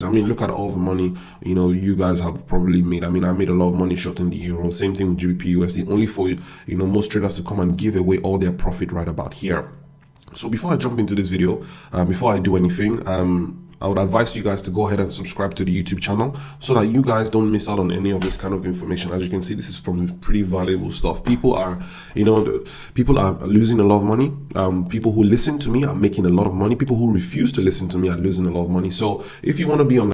I mean, look at all the money you know you guys have probably made. I mean, I made a lot of money shorting the euro. Same thing with GBP USD. Only for you know most traders to come and give away all their profit right about here. So before I jump into this video, uh, before I do anything, um, I would advise you guys to go ahead and subscribe to the YouTube channel so that you guys don't miss out on any of this kind of information. As you can see, this is from pretty valuable stuff. People are, you know, people are losing a lot of money. Um, people who listen to me are making a lot of money. People who refuse to listen to me are losing a lot of money. So if you want to be on